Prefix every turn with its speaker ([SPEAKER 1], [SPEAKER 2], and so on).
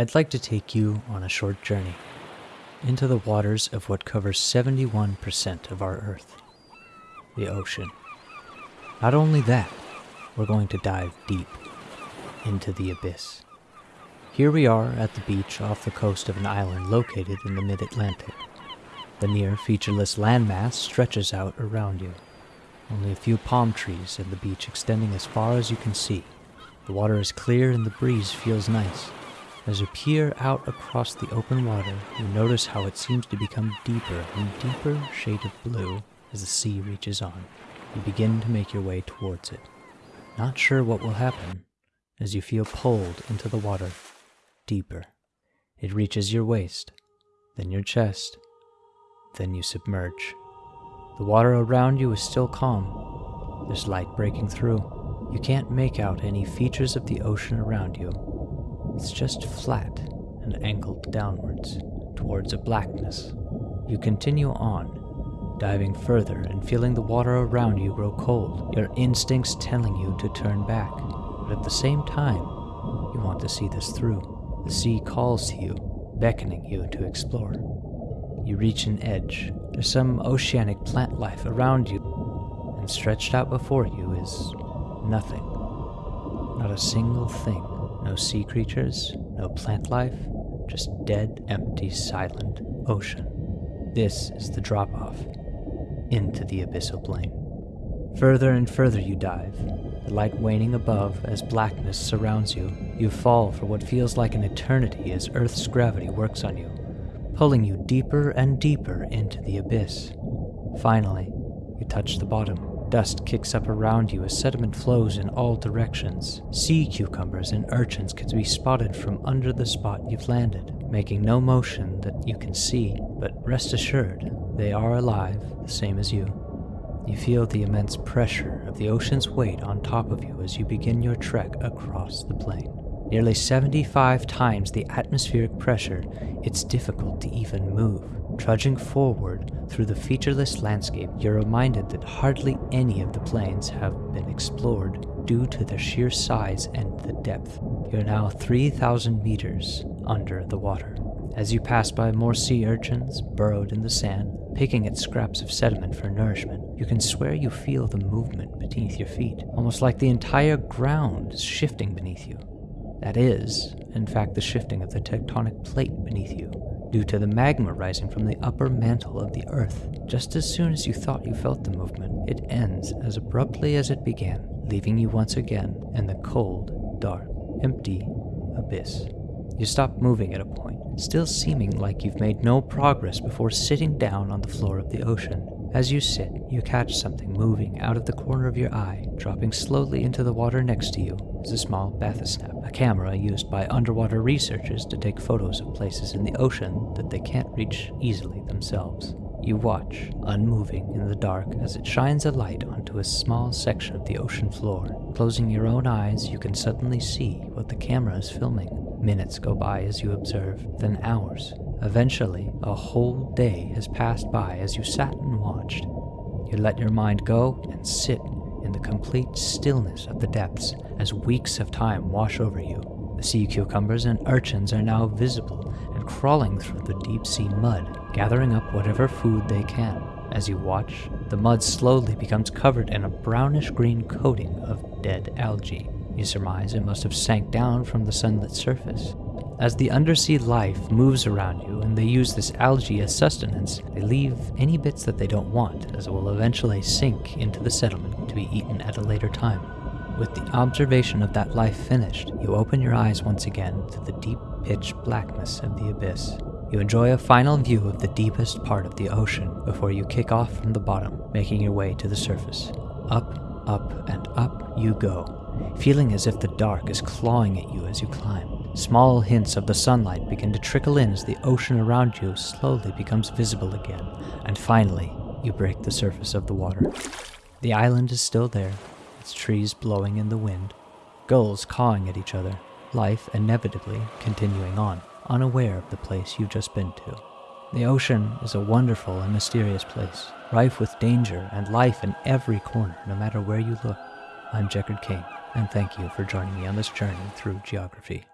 [SPEAKER 1] I'd like to take you on a short journey into the waters of what covers 71% of our Earth the ocean. Not only that, we're going to dive deep into the abyss. Here we are at the beach off the coast of an island located in the mid Atlantic. The near featureless landmass stretches out around you. Only a few palm trees and the beach extending as far as you can see. The water is clear and the breeze feels nice. As you peer out across the open water, you notice how it seems to become deeper and deeper shade of blue as the sea reaches on. You begin to make your way towards it. Not sure what will happen as you feel pulled into the water deeper. It reaches your waist, then your chest, then you submerge. The water around you is still calm. There's light breaking through. You can't make out any features of the ocean around you. It's just flat and angled downwards towards a blackness. You continue on, diving further and feeling the water around you grow cold, your instincts telling you to turn back. But at the same time, you want to see this through. The sea calls to you, beckoning you to explore. You reach an edge. There's some oceanic plant life around you, and stretched out before you is nothing. Not a single thing. No sea creatures, no plant life, just dead, empty, silent ocean. This is the drop off into the abyssal plain. Further and further you dive, the light waning above as blackness surrounds you. You fall for what feels like an eternity as Earth's gravity works on you, pulling you deeper and deeper into the abyss. Finally, you touch the bottom. Dust kicks up around you as sediment flows in all directions. Sea cucumbers and urchins can be spotted from under the spot you've landed, making no motion that you can see, but rest assured, they are alive, the same as you. You feel the immense pressure of the ocean's weight on top of you as you begin your trek across the plain. Nearly 75 times the atmospheric pressure, it's difficult to even move. Trudging forward through the featureless landscape, you're reminded that hardly any of the plains have been explored due to their sheer size and the depth. You're now 3,000 meters under the water. As you pass by more sea urchins burrowed in the sand, picking at scraps of sediment for nourishment, you can swear you feel the movement beneath your feet, almost like the entire ground is shifting beneath you. That is, in fact, the shifting of the tectonic plate beneath you, due to the magma rising from the upper mantle of the earth. Just as soon as you thought you felt the movement, it ends as abruptly as it began, leaving you once again in the cold, dark, empty abyss. You stop moving at a point, still seeming like you've made no progress before sitting down on the floor of the ocean. As you sit, you catch something moving out of the corner of your eye. Dropping slowly into the water next to you is a small bathysnap, a camera used by underwater researchers to take photos of places in the ocean that they can't reach easily themselves. You watch, unmoving in the dark, as it shines a light onto a small section of the ocean floor. Closing your own eyes, you can suddenly see what the camera is filming. Minutes go by as you observe, then hours. Eventually, a whole day has passed by as you sat and watched. You let your mind go and sit in the complete stillness of the depths as weeks of time wash over you. The sea cucumbers and urchins are now visible and crawling through the deep sea mud, gathering up whatever food they can. As you watch, the mud slowly becomes covered in a brownish green coating of dead algae. You surmise it must have sank down from the sunlit surface. As the undersea life moves around you and they use this algae as sustenance, they leave any bits that they don't want, as it will eventually sink into the settlement to be eaten at a later time. With the observation of that life finished, you open your eyes once again to the deep pitch blackness of the abyss. You enjoy a final view of the deepest part of the ocean before you kick off from the bottom, making your way to the surface. Up, up, and up you go, feeling as if the dark is clawing at you as you climb. Small hints of the sunlight begin to trickle in as the ocean around you slowly becomes visible again, and finally, you break the surface of the water. The island is still there, its trees blowing in the wind, gulls cawing at each other, life inevitably continuing on, unaware of the place you've just been to. The ocean is a wonderful and mysterious place, rife with danger and life in every corner, no matter where you look. I'm Jeckard Kane and thank you for joining me on this journey through geography.